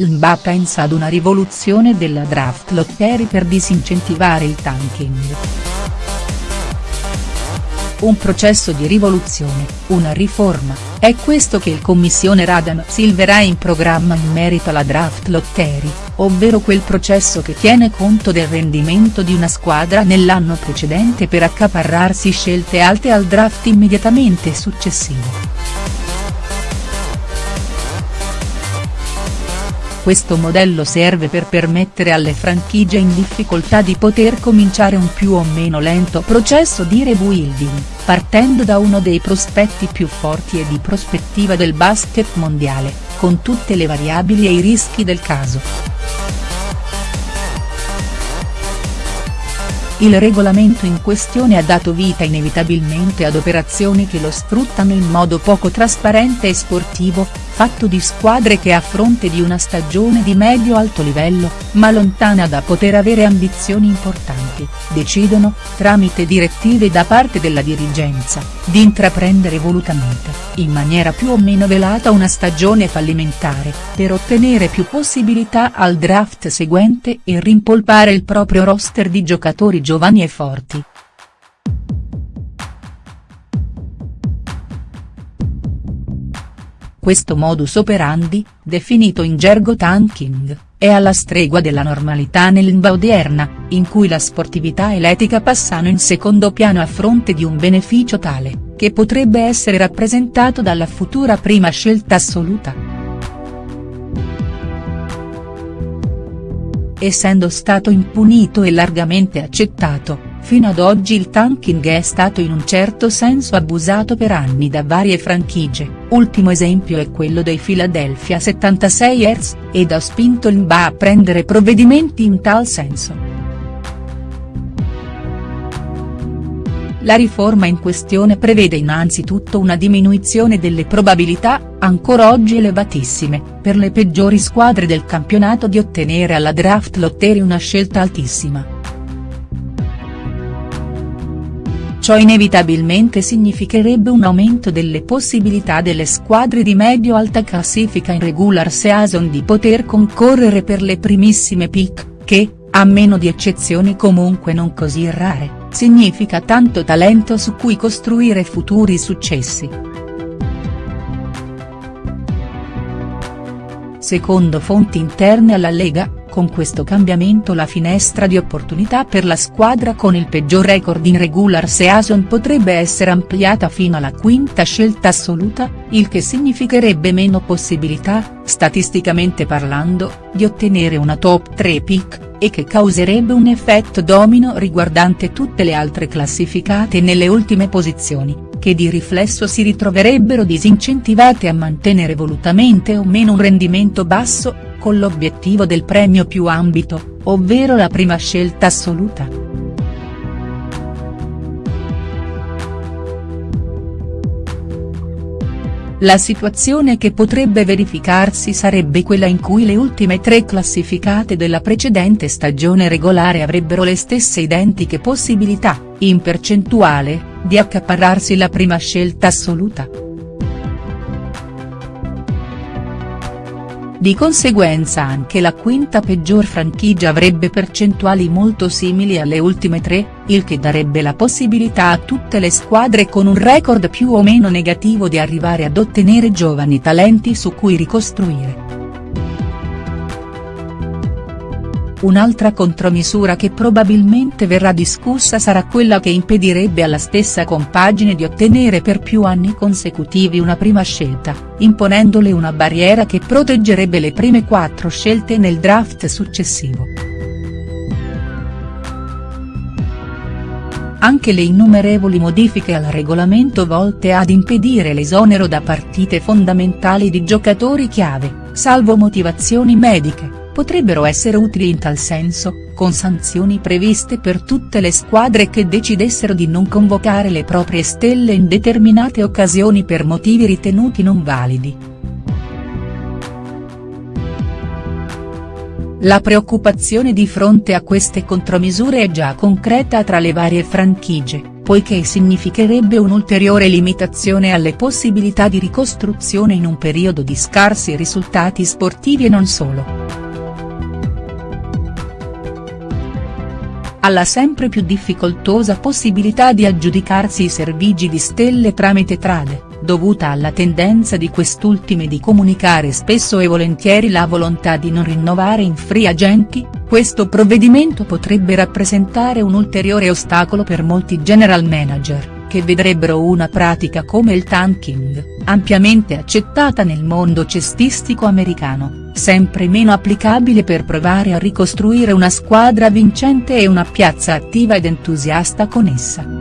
l'NBA pensa ad una rivoluzione della draft lottery per disincentivare il tanking. Un processo di rivoluzione, una riforma, è questo che il commissione Radam Silver ha in programma in merito alla draft lottery, ovvero quel processo che tiene conto del rendimento di una squadra nell'anno precedente per accaparrarsi scelte alte al draft immediatamente successivo. Questo modello serve per permettere alle franchigie in difficoltà di poter cominciare un più o meno lento processo di rebuilding, partendo da uno dei prospetti più forti e di prospettiva del basket mondiale, con tutte le variabili e i rischi del caso. Il regolamento in questione ha dato vita inevitabilmente ad operazioni che lo sfruttano in modo poco trasparente e sportivo, fatto di squadre che a fronte di una stagione di medio-alto livello, ma lontana da poter avere ambizioni importanti, decidono, tramite direttive da parte della dirigenza, di intraprendere volutamente, in maniera più o meno velata una stagione fallimentare, per ottenere più possibilità al draft seguente e rimpolpare il proprio roster di giocatori giovani e forti. Questo modus operandi, definito in gergo tanking, è alla stregua della normalità nell'NBA odierna, in cui la sportività e l'etica passano in secondo piano a fronte di un beneficio tale, che potrebbe essere rappresentato dalla futura prima scelta assoluta. Essendo stato impunito e largamente accettato, Fino ad oggi il tanking è stato in un certo senso abusato per anni da varie franchigie, ultimo esempio è quello dei Philadelphia 76ers, ed ha spinto l'NBA a prendere provvedimenti in tal senso. La riforma in questione prevede innanzitutto una diminuzione delle probabilità, ancora oggi elevatissime, per le peggiori squadre del campionato di ottenere alla draft lottery una scelta altissima. Ciò inevitabilmente significherebbe un aumento delle possibilità delle squadre di medio-alta classifica in regular season di poter concorrere per le primissime pick, che, a meno di eccezioni comunque non così rare, significa tanto talento su cui costruire futuri successi. Secondo fonti interne alla Lega, con questo cambiamento la finestra di opportunità per la squadra con il peggior record in regular season potrebbe essere ampliata fino alla quinta scelta assoluta, il che significherebbe meno possibilità, statisticamente parlando, di ottenere una top 3 pick, e che causerebbe un effetto domino riguardante tutte le altre classificate nelle ultime posizioni, che di riflesso si ritroverebbero disincentivate a mantenere volutamente o meno un rendimento basso, con l'obiettivo del premio più ambito, ovvero la prima scelta assoluta. La situazione che potrebbe verificarsi sarebbe quella in cui le ultime tre classificate della precedente stagione regolare avrebbero le stesse identiche possibilità, in percentuale, di accaparrarsi la prima scelta assoluta. Di conseguenza anche la quinta peggior franchigia avrebbe percentuali molto simili alle ultime tre, il che darebbe la possibilità a tutte le squadre con un record più o meno negativo di arrivare ad ottenere giovani talenti su cui ricostruire. Un'altra contromisura che probabilmente verrà discussa sarà quella che impedirebbe alla stessa compagine di ottenere per più anni consecutivi una prima scelta, imponendole una barriera che proteggerebbe le prime quattro scelte nel draft successivo. Anche le innumerevoli modifiche al regolamento volte ad impedire l'esonero da partite fondamentali di giocatori chiave, salvo motivazioni mediche potrebbero essere utili in tal senso, con sanzioni previste per tutte le squadre che decidessero di non convocare le proprie stelle in determinate occasioni per motivi ritenuti non validi. La preoccupazione di fronte a queste contromisure è già concreta tra le varie franchigie, poiché significherebbe un'ulteriore limitazione alle possibilità di ricostruzione in un periodo di scarsi risultati sportivi e non solo. Alla sempre più difficoltosa possibilità di aggiudicarsi i servigi di stelle tramite trade, dovuta alla tendenza di quest'ultime di comunicare spesso e volentieri la volontà di non rinnovare in free agenti, questo provvedimento potrebbe rappresentare un ulteriore ostacolo per molti general manager che vedrebbero una pratica come il tanking, ampiamente accettata nel mondo cestistico americano, sempre meno applicabile per provare a ricostruire una squadra vincente e una piazza attiva ed entusiasta con essa.